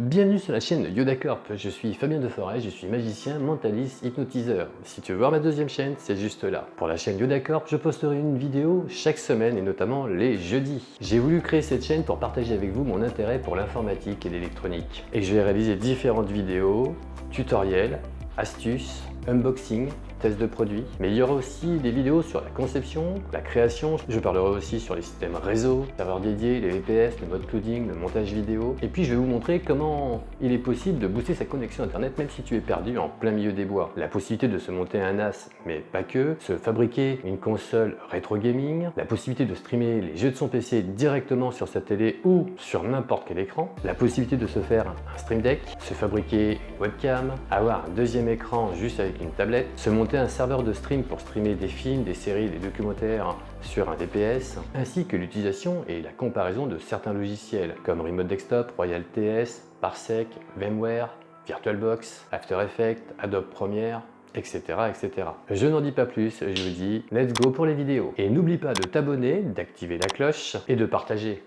Bienvenue sur la chaîne Yoda Corp, je suis Fabien Deforêt, je suis magicien, mentaliste, hypnotiseur. Si tu veux voir ma deuxième chaîne, c'est juste là. Pour la chaîne Yoda Corp, je posterai une vidéo chaque semaine et notamment les jeudis. J'ai voulu créer cette chaîne pour partager avec vous mon intérêt pour l'informatique et l'électronique. Et je vais réaliser différentes vidéos, tutoriels, astuces, unboxing, tests de produits, mais il y aura aussi des vidéos sur la conception, la création, je parlerai aussi sur les systèmes réseau, serveurs dédiés, les VPS, le mode clouding, le montage vidéo, et puis je vais vous montrer comment il est possible de booster sa connexion internet même si tu es perdu en plein milieu des bois. La possibilité de se monter un NAS, mais pas que, se fabriquer une console rétro gaming, la possibilité de streamer les jeux de son PC directement sur sa télé ou sur n'importe quel écran, la possibilité de se faire un stream deck, se fabriquer une webcam, avoir un deuxième écran juste avec une tablette, se monter un serveur de stream pour streamer des films, des séries, des documentaires sur un VPS, ainsi que l'utilisation et la comparaison de certains logiciels comme Remote Desktop, Royal TS, Parsec, VMware, VirtualBox, After Effects, Adobe Premiere, etc. etc. Je n'en dis pas plus, je vous dis let's go pour les vidéos. Et n'oublie pas de t'abonner, d'activer la cloche et de partager.